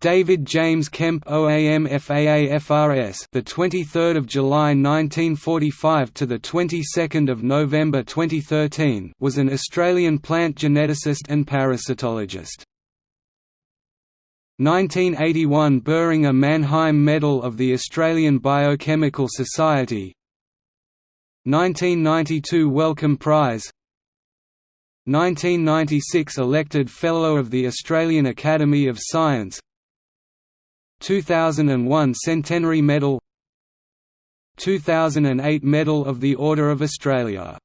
David James Kemp OAM FAAFRS the 23rd of July 1945 to the 22nd of November 2013 was an Australian plant geneticist and parasitologist. 1981 Boehringer Mannheim Medal of the Australian Biochemical Society. 1992 Wellcome Prize. 1996 elected Fellow of the Australian Academy of Science 2001 Centenary Medal 2008 Medal of the Order of Australia